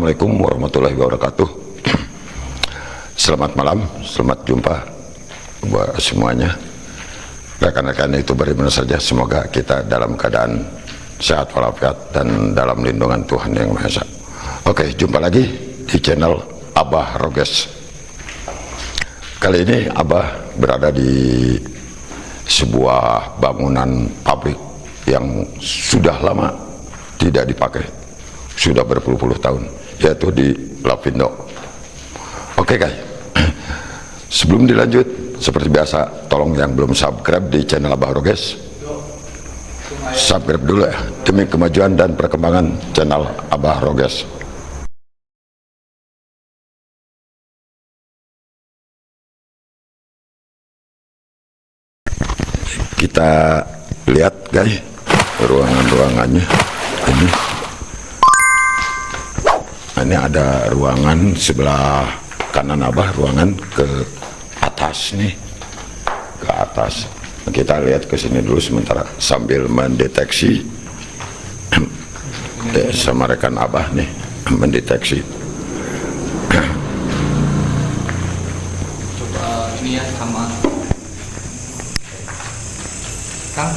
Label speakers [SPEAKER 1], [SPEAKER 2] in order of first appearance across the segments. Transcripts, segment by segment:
[SPEAKER 1] Assalamualaikum warahmatullahi wabarakatuh. Selamat malam, selamat jumpa buat semuanya. Rekan-rekan itu bagaimana saja Semoga kita dalam keadaan sehat walafiat dan dalam lindungan Tuhan Yang Maha Esa. Oke, jumpa lagi di channel Abah Roges. Kali ini Abah berada di sebuah bangunan pabrik yang sudah lama tidak dipakai sudah berpuluh-puluh tahun yaitu di Lapindo. Oke guys. Sebelum dilanjut seperti biasa tolong yang belum subscribe di channel Abah Roges. Subscribe dulu ya demi kemajuan dan perkembangan channel Abah Roges. Kita lihat guys ruangan-ruangannya. Ini ini ada ruangan sebelah kanan abah ruangan ke atas nih. Ke atas. Kita lihat ke sini dulu sementara sambil mendeteksi. Eh, sama rekan abah nih mendeteksi.
[SPEAKER 2] Coba ini ya sama. Kang?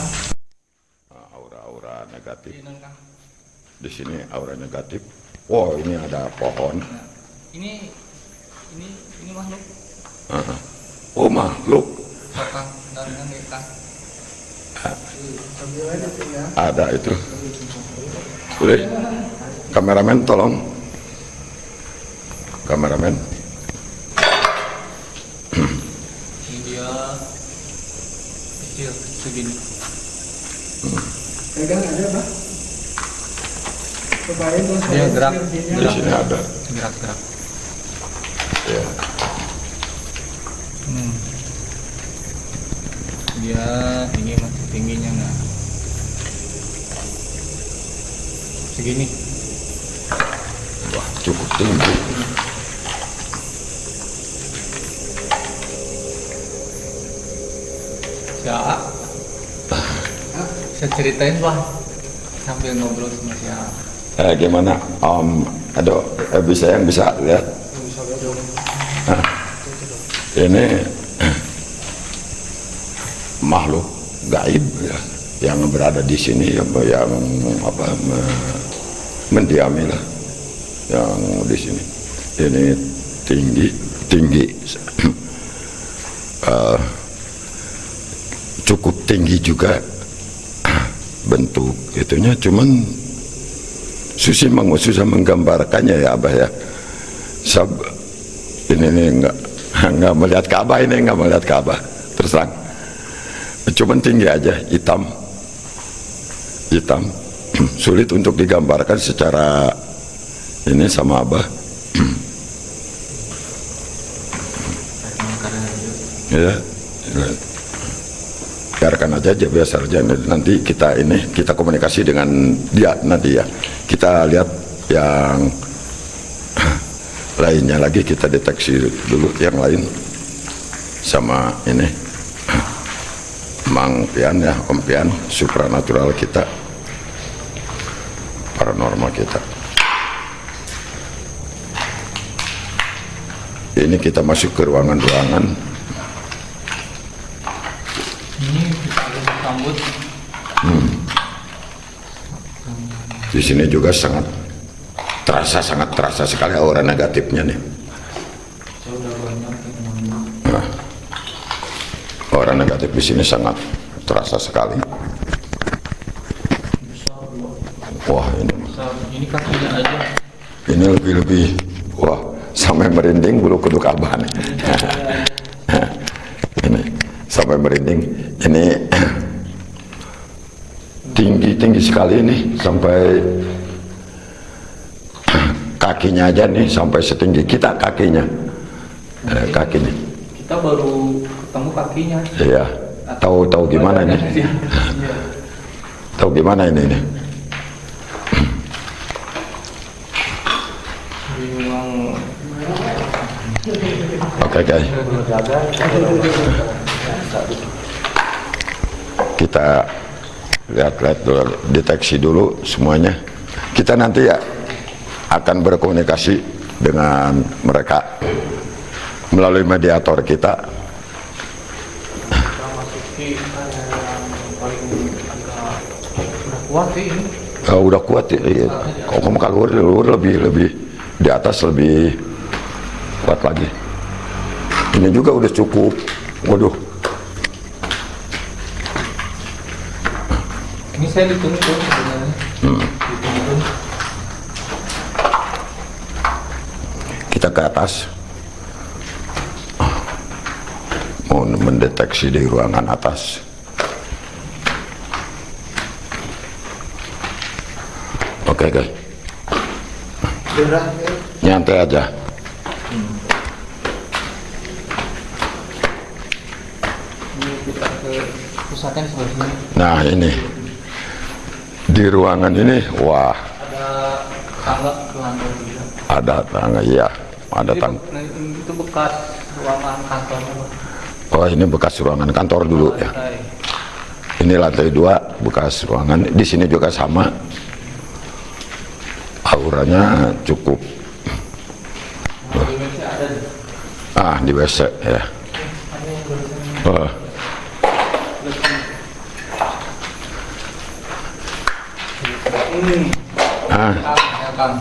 [SPEAKER 1] Aura-aura negatif.
[SPEAKER 2] Kang.
[SPEAKER 1] Di sini aura negatif wow ini ada pohon.
[SPEAKER 2] Ini ini ini makhluk.
[SPEAKER 1] Heeh. oh makhluk.
[SPEAKER 2] Dan kan ya.
[SPEAKER 1] Ada itu. Boleh? Kameramen tolong. Kameramen.
[SPEAKER 2] Ini dia kecil segini
[SPEAKER 3] Pegang ada pak? Cobain terus.
[SPEAKER 2] Dia gerak.
[SPEAKER 1] di sini ada.
[SPEAKER 2] Gerak-gerak
[SPEAKER 1] ya
[SPEAKER 2] hmm. dia ini masih tingginya nah segini.
[SPEAKER 1] Wah cukup tinggi.
[SPEAKER 2] Siapa? Saya ceritain Wah sambil ngobrol sama siapa
[SPEAKER 1] eh, gimana? Om aduh eh, bisa yang bisa lihat? Hah. ini makhluk gaib ya yang berada di sini yang, yang apa me- mendiami lah yang di sini. Ini tinggi tinggi Eh, cukup tinggi juga bentuk itunya. Cuman susah meng susah menggambarkannya ya abah ya. Sab, ini nih enggak enggak melihat Ka'bah ini enggak melihat Ka'bah terus terang. Cuman tinggi aja hitam. Hitam. Sulit untuk digambarkan secara ini sama abah. Ya. Biarkan aja aja biasa aja nanti kita ini kita komunikasi dengan dia nanti ya kita lihat yang lainnya lagi kita deteksi dulu yang lain sama ini Mang Pian ya Om Pian supranatural kita paranormal kita. Ini kita masuk ke ruangan-ruangan
[SPEAKER 2] ini rambut
[SPEAKER 1] di sini juga sangat terasa sangat terasa sekali aura negatifnya nih. Nah, aura negatif di sini sangat terasa sekali. Wah ini.
[SPEAKER 2] Ini kakinya aja.
[SPEAKER 1] Ini lebih lebih wah sampai merinding bulu kuduk abah nih. Ini sampai merinding. Ini tinggi tinggi sekali ini sampai kakinya aja nih sampai setinggi kita kakinya. Eh, kakinya.
[SPEAKER 2] Kita baru ketemu kakinya.
[SPEAKER 1] Iya. Tahu tahu gimana ini?
[SPEAKER 2] Iya.
[SPEAKER 1] tahu gimana ini nih
[SPEAKER 2] Ini
[SPEAKER 1] oke guys kita lihat-lihat dulu, deteksi dulu semuanya. Kita nanti ya akan berkomunikasi dengan mereka melalui mediator kita.
[SPEAKER 2] Agak udah kuat
[SPEAKER 1] ya iya. kalau kamu keluar luar lebih lebih di atas lebih kuat lagi. Ini juga udah cukup. Waduh
[SPEAKER 2] Ini saya dituntun sebenarnya. Dituntun.
[SPEAKER 1] kita ke atas mau mendeteksi di ruangan atas oke guys nyantai aja
[SPEAKER 2] Ini kita ke pusatnya sebelah sini.
[SPEAKER 1] nah ini di ruangan ini wah.
[SPEAKER 2] Ada tangga tiga.
[SPEAKER 1] ada tangga
[SPEAKER 2] nah, itu bekas ruangan kantornya Pak.
[SPEAKER 1] oh ini bekas ruangan kantor dulu ya. Ini lantai dua bekas ruangan. Di sini juga sama. Auranya cukup. Ah di WC ya. Oh,
[SPEAKER 2] ini.
[SPEAKER 1] Ah
[SPEAKER 2] ya Kang.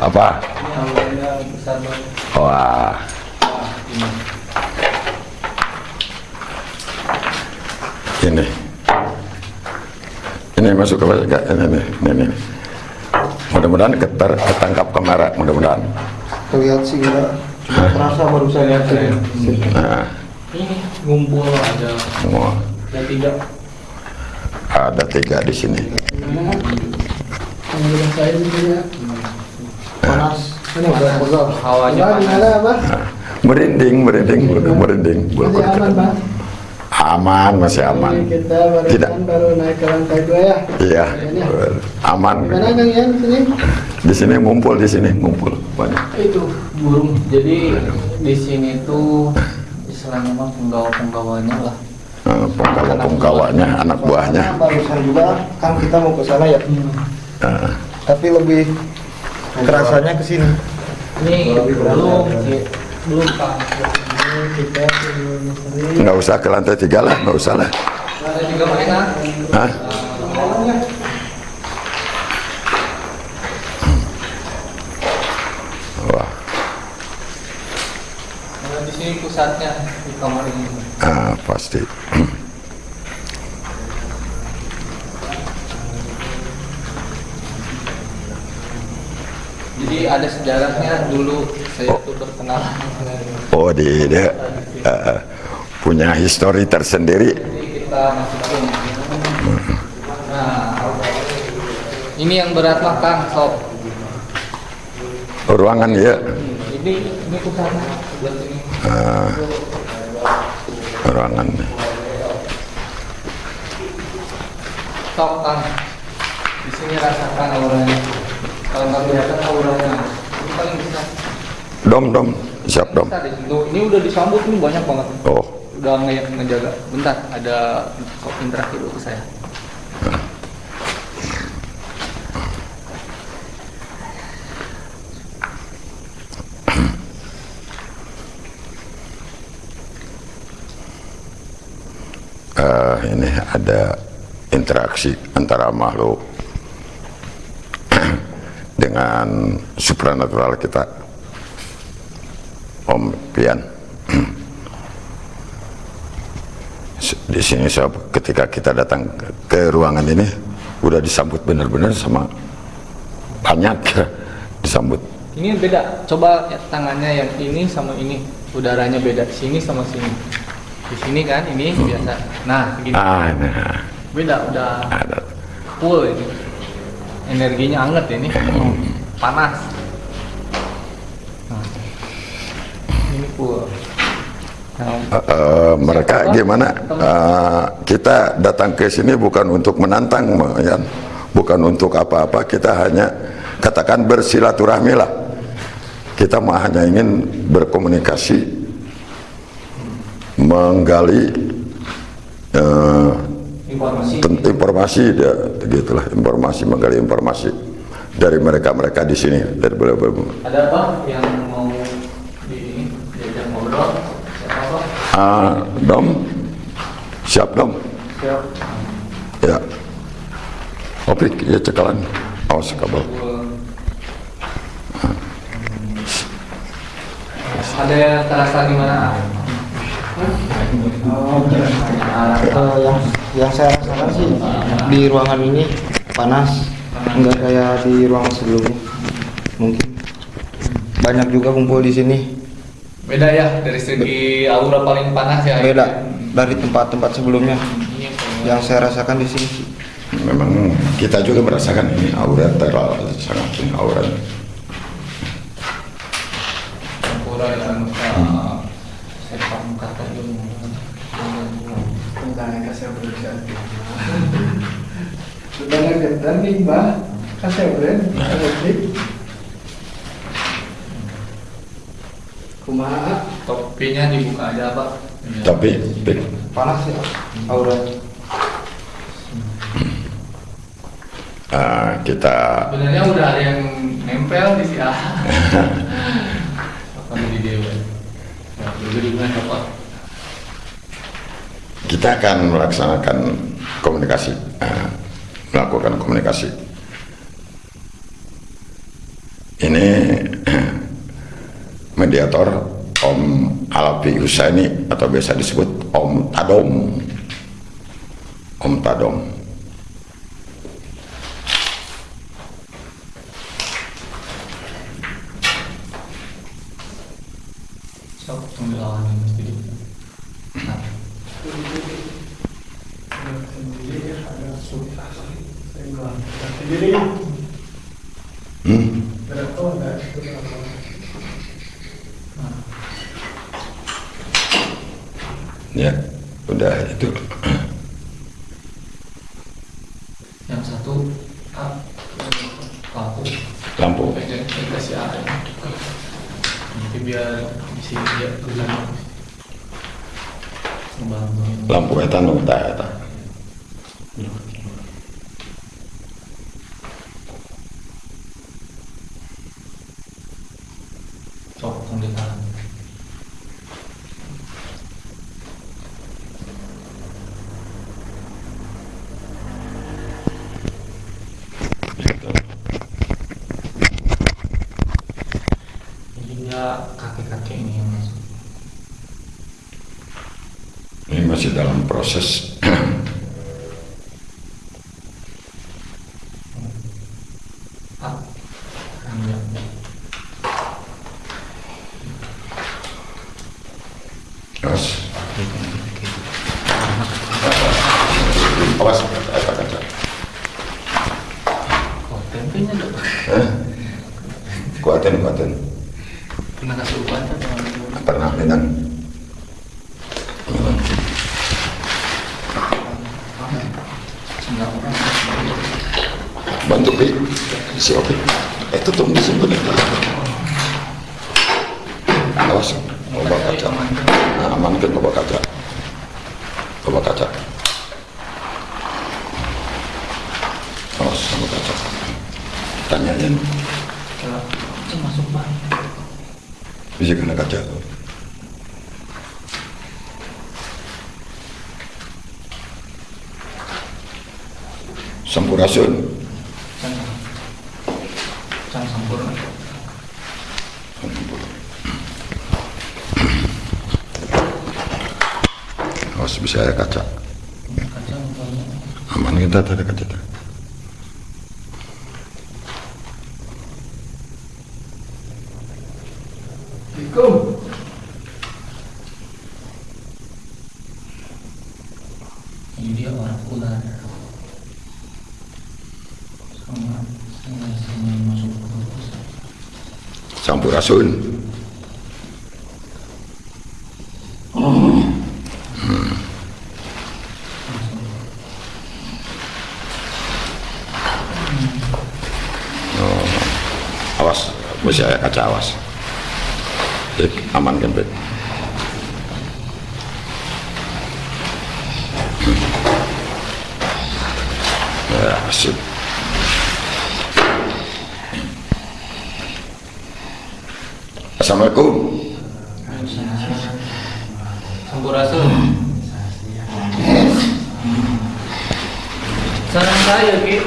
[SPEAKER 1] apa?
[SPEAKER 2] Ini
[SPEAKER 1] wah.
[SPEAKER 2] Ini.
[SPEAKER 1] ini ini masuk ke enggak ini nih ini, ini. mudah-mudahan keter ketangkap kamera mudah-mudahan.
[SPEAKER 3] Terlihat sih enggak terasa baru saya lihat sih.
[SPEAKER 1] nah
[SPEAKER 2] Ini ngumpul ada
[SPEAKER 1] semua.
[SPEAKER 2] Ada tiga.
[SPEAKER 1] ada tiga di sini
[SPEAKER 3] Panggilan saya gitu ya. Panas.
[SPEAKER 2] Hawanya
[SPEAKER 1] merinding merinding merinding
[SPEAKER 3] Masih aman, Pak?
[SPEAKER 1] aman masih aman
[SPEAKER 3] Kita barusan
[SPEAKER 1] Tidak.
[SPEAKER 3] baru naik ke lantai dua ya.
[SPEAKER 1] iya aman
[SPEAKER 3] Gimana Kang Ian sini?
[SPEAKER 1] di sini ngumpul di sini ngumpul banyak
[SPEAKER 2] Itu burung. Jadi di sini tuh istilahnya mah penggawa-penggawanya lah.
[SPEAKER 1] Nah, penggawa penggawanya anak buahnya
[SPEAKER 3] Barusan juga kan kita mau ke sana ya. Tapi lebih kerasanya ke sini.
[SPEAKER 2] Ini belum belum
[SPEAKER 3] sering.
[SPEAKER 1] nggak usah ke lantai tiga lah nggak usah lah
[SPEAKER 2] Ada juga mainan.
[SPEAKER 1] Hah? wah
[SPEAKER 2] Nah, di sini pusatnya di kamar ini.
[SPEAKER 1] ah, pasti
[SPEAKER 2] Jadi ada sejarahnya dulu saya
[SPEAKER 1] Oh.
[SPEAKER 2] tuh berkenalan dengan
[SPEAKER 1] oh di dia eh, punya histori tersendiri
[SPEAKER 2] Jadi kita masukin. Nah, ini yang berat mah Kang, sok.
[SPEAKER 1] ruangan ya
[SPEAKER 2] Ini ini pusatnya sebelah sini.
[SPEAKER 1] Ah, ruangan
[SPEAKER 2] Sok Kang. Di sini rasakan auranya. Kalau nggak kelihatan auranya, ini paling bisa.
[SPEAKER 1] dom dom siap dom
[SPEAKER 2] ini udah disambut ini banyak banget.
[SPEAKER 1] oh
[SPEAKER 2] Udah nge ngejaga. Bentar, ada kok interaksi dulu ke saya.
[SPEAKER 1] eh, ini ada interaksi antara makhluk dengan supranatural kita Om Pian di sini saya ketika kita datang ke, ke ruangan ini udah disambut benar-benar sama banyak disambut
[SPEAKER 2] Ini beda. Coba ya, tangannya yang ini sama ini. Udaranya beda. Sini sama sini. Di sini kan ini biasa. Nah, gini.
[SPEAKER 1] ah nah
[SPEAKER 2] Beda udah
[SPEAKER 1] ada
[SPEAKER 2] full ini. Energinya anget ini. Panas. Nah. Ini full. Nah,
[SPEAKER 1] Eh, eh, mereka gimana? Eh, kita datang ke sini bukan untuk menantang, ya. bukan untuk apa-apa. Kita hanya katakan bersilaturahmi lah. Kita mah hanya ingin berkomunikasi, menggali eh,
[SPEAKER 2] informasi.
[SPEAKER 1] informasi, ya, gitulah informasi, menggali informasi dari mereka-mereka di sini dari beliau-beliau.
[SPEAKER 2] Ada apa yang mau di ini diajak ngobrol? Siapa Pak?
[SPEAKER 1] Ah, dom, siap dom.
[SPEAKER 2] Siap.
[SPEAKER 1] Ya. Opik, ya cekalan. Awas kabel.
[SPEAKER 2] Ada yang terasa gimana?
[SPEAKER 3] Eh, yang yang saya rasakan sih di ruangan ini panas nggak kayak di ruangan sebelumnya mungkin banyak juga kumpul di sini
[SPEAKER 2] Beda ya dari segi aura paling panas ya.
[SPEAKER 3] beda dari tempat-tempat sebelumnya yang saya rasakan di sini sih.
[SPEAKER 1] Memang kita juga merasakan ini aura terlalu sangat aura.
[SPEAKER 2] Aura yang
[SPEAKER 4] Tentang kasih berusaha. Sudah ngegetan nih mbak, kasih brand, kasih Kumaha?
[SPEAKER 2] Topinya dibuka aja Pak.
[SPEAKER 1] Tapi Pik,
[SPEAKER 3] panas ya aura
[SPEAKER 1] ah, kita
[SPEAKER 2] Sebenarnya udah ada yang nempel di si A. Apa di dewa? Ya, dulu di mana Pak?
[SPEAKER 1] Kita akan melaksanakan komunikasi, ah, melakukan komunikasi. Ini mediator Om Alfi Husaini atau biasa disebut Om Tadom. Om Tadom.
[SPEAKER 2] Sok pembelawan yang mesti di. Nah,
[SPEAKER 4] Sendiri ada susah sih. Saya bilang, sendiri.
[SPEAKER 1] Hmm?
[SPEAKER 4] Berapa ada?
[SPEAKER 1] Ya, udah itu.
[SPEAKER 2] yang satu A lampu.
[SPEAKER 1] Lampu.
[SPEAKER 2] Kasih A. ya. Nanti biar dia.
[SPEAKER 1] Lampu eta nu tah eta.
[SPEAKER 2] Sok tong di tangan. Jadi dia kakek-kakek ini yang masuk.
[SPEAKER 1] Ini masih dalam proses. Awas. Kuatin, kuatin.
[SPEAKER 2] Pernah kan teman-teman?
[SPEAKER 1] Pernah minang.
[SPEAKER 2] Enggak orang.
[SPEAKER 1] Bantu Pi. Si Opi. Itu tuh disimpan. Awas. Loba kaca. Nah, amankan loba kaca. Loba kaca. Awas loba kaca. Tanyain.
[SPEAKER 2] Kalau itu masuk pak.
[SPEAKER 1] Bisa kena kaca. Sampurasun.
[SPEAKER 2] Can, can sempurna.
[SPEAKER 1] Awas bisa ya kaca.
[SPEAKER 2] Banyak.
[SPEAKER 1] Aman kita ada kaca. tak?
[SPEAKER 4] Assalamualaikum.
[SPEAKER 2] Ini dia orang ular. Sama sama sama yang masuk ke kulkas.
[SPEAKER 1] Sampurasun. Oh, awas, bisa ya kaca awas. Aman kan, Baik? Ya, sip. Assalamualaikum.
[SPEAKER 2] Sampurasun. Saran saya, Ki.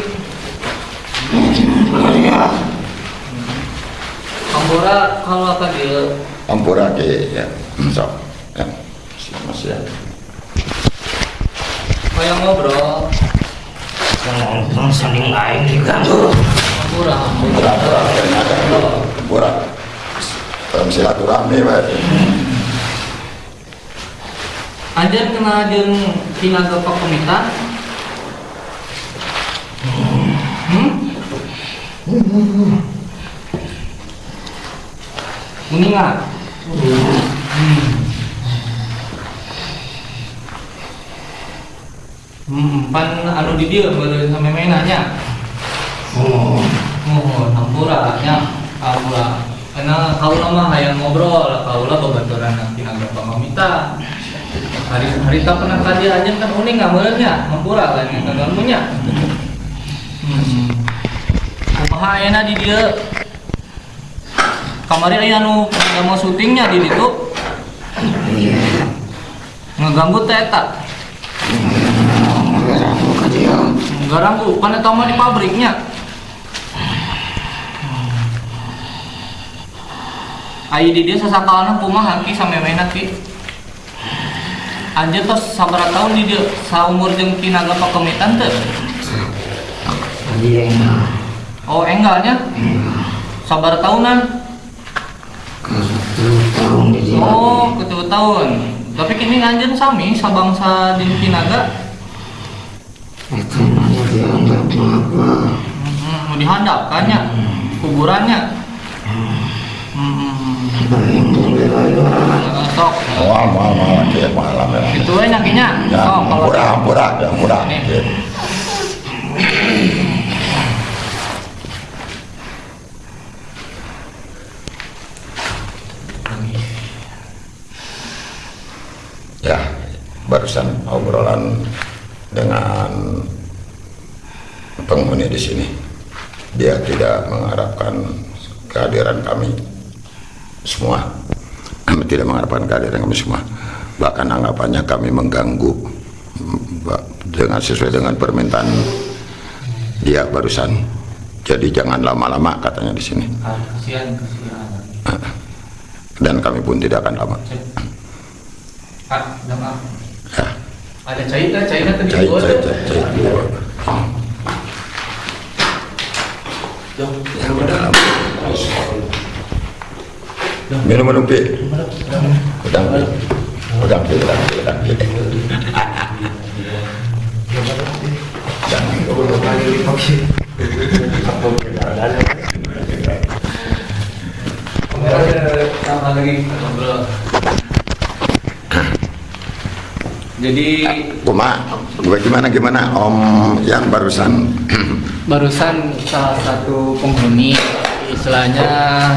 [SPEAKER 2] Sampura kalau akan dia
[SPEAKER 1] Ampura ke ya. So, ya. Selamat siang.
[SPEAKER 2] kayak ngobrol.
[SPEAKER 3] Nonton saling lain diganggu.
[SPEAKER 1] Ampura, ampura, ternyata. Ampura. Dalam silaturahmi, Pak.
[SPEAKER 2] Anjen kena jeung kinaga pakomita. Hmm? Meningat. Hmm, pan anu di dieu beureun sampe mainannya.
[SPEAKER 3] Oh,
[SPEAKER 2] Oh, hampura nya. Hampura. Karena kaula mah hayang ngobrol, kaula babaturan kinaga pakomita. hari hari tak pernah tadi aja kan uning nggak mulanya mempura kan kaganggunya hmm. kumaha ayeuna di dia kamari aya anu nggak mau syutingnya di ditu. Ngeganggu teh eta. Nggak ranggu kan mah di pabriknya Ayi di dia sasakalana kumaha ki samemena ki Anjir tos sabara tahun di dia saumur jeung kinaga pakemitan teh.
[SPEAKER 3] dia enak.
[SPEAKER 2] Oh enggaknya? Sabar tahunan.
[SPEAKER 3] Tahun di dia.
[SPEAKER 2] Oh, ketua tahun. Tapi kini anjir sami sabangsa di kinaga
[SPEAKER 3] Itu nanya dia anggap apa?
[SPEAKER 2] hmm, mau dihadapkannya kuburannya. Hmm,
[SPEAKER 3] Baik boleh ayo.
[SPEAKER 2] Sok.
[SPEAKER 1] Wah, malam, malam, ke malam ya.
[SPEAKER 2] Itu aja nyakinya.
[SPEAKER 1] Ya,
[SPEAKER 2] kalau
[SPEAKER 1] ampura, ampura, ya. Ke. Ya, barusan obrolan dengan penghuni di sini. Dia tidak mengharapkan kehadiran kami semua. Kami tidak mengharapkan kehadiran kami semua. Bahkan anggapannya kami mengganggu dengan sesuai dengan permintaan dia barusan. Jadi jangan lama-lama katanya di sini.
[SPEAKER 2] Ah, kasihan, kasihan.
[SPEAKER 1] Dan kami pun tidak akan lama.
[SPEAKER 2] Ah.
[SPEAKER 1] Ya,
[SPEAKER 2] Ada cairnya, cairnya tadi
[SPEAKER 1] cai,
[SPEAKER 2] gua
[SPEAKER 1] cai,
[SPEAKER 2] tuh.
[SPEAKER 1] cai, cai. Ya, udah lama. Udang pi. Jangan
[SPEAKER 2] Tambah lagi ngobrol. Jadi
[SPEAKER 1] Kuma, bagaimana gimana Om yang barusan
[SPEAKER 2] barusan salah satu penghuni istilahnya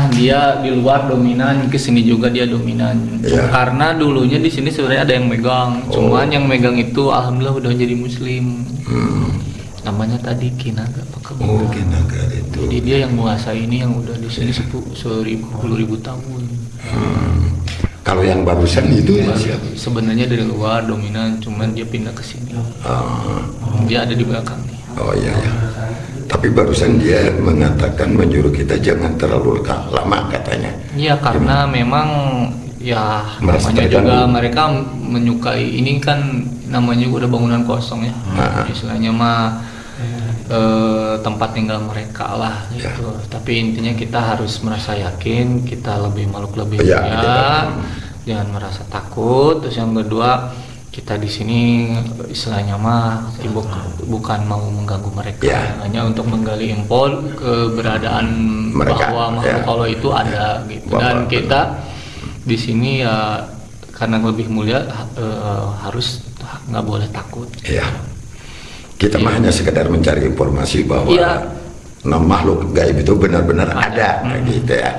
[SPEAKER 2] dia di luar dominan ke sini juga dia dominan.
[SPEAKER 1] Iya.
[SPEAKER 2] karena dulunya di sini sebenarnya ada yang megang. Cuman yang megang itu alhamdulillah udah jadi muslim. Namanya tadi kinaga pakai
[SPEAKER 1] Oh, kinaga itu.
[SPEAKER 2] jadi dia yang menguasai ini yang udah di sini sepu- seribu puluh ribu tahun.
[SPEAKER 1] Kalau yang barusan itu ya
[SPEAKER 2] sebenarnya dari luar dominan cuman dia pindah ke sini.
[SPEAKER 1] Oh,
[SPEAKER 2] dia ada di belakang nih.
[SPEAKER 1] Oh iya ya. Tapi barusan dia mengatakan menyuruh kita jangan terlalu lama katanya.
[SPEAKER 2] Iya karena memang ya
[SPEAKER 1] Merasa
[SPEAKER 2] namanya juga mereka menyukai ini kan namanya juga udah bangunan kosong ya.
[SPEAKER 1] Ah.
[SPEAKER 2] istilahnya mah eh, tempat tinggal mereka lah
[SPEAKER 1] Ya.
[SPEAKER 2] gitu. Tapi intinya kita harus merasa yakin kita lebih makhluk lebih
[SPEAKER 1] Iya,
[SPEAKER 2] mulia.
[SPEAKER 1] kita-
[SPEAKER 2] jangan merasa takut. Terus yang kedua kita di sini istilahnya mah ibu bukan mau mengganggu mereka
[SPEAKER 1] Ya.
[SPEAKER 2] hanya untuk menggali info keberadaan
[SPEAKER 1] Mereka,
[SPEAKER 2] bahwa makhluk
[SPEAKER 1] ya.
[SPEAKER 2] Allah itu ada gitu
[SPEAKER 1] Bahwa-
[SPEAKER 2] dan kita di sini ya karena lebih mulia eh, harus nggak boleh takut
[SPEAKER 1] Iya. Kita mah hanya sekedar mencari informasi bahwa nah, makhluk gaib itu benar-benar ada,
[SPEAKER 2] Hmm.
[SPEAKER 1] gitu ya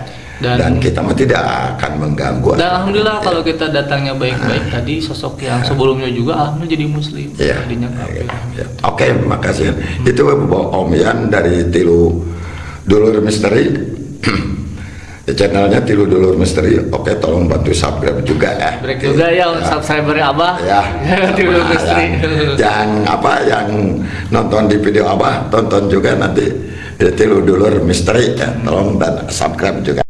[SPEAKER 1] dan,
[SPEAKER 2] dan
[SPEAKER 1] kita mah tidak akan mengganggu
[SPEAKER 2] dan alhamdulillah
[SPEAKER 1] ya.
[SPEAKER 2] kalau kita datangnya baik-baik nah. tadi sosok yang ah. sebelumnya juga alhamdulillah jadi muslim
[SPEAKER 1] ya.
[SPEAKER 2] tadinya ya,
[SPEAKER 1] ya. oke okay, makasih hmm. itu Om Yan dari Tilu Dulur Misteri ya, channelnya Tilu Dulur Misteri oke okay, tolong bantu subscribe juga ya
[SPEAKER 2] break okay. juga ya, ya. subscriber Abah
[SPEAKER 1] ya
[SPEAKER 2] Tilu Misteri
[SPEAKER 1] yang, yang apa yang nonton di video Abah tonton juga nanti Jadi Tilu Dulur Misteri ya tolong dan subscribe juga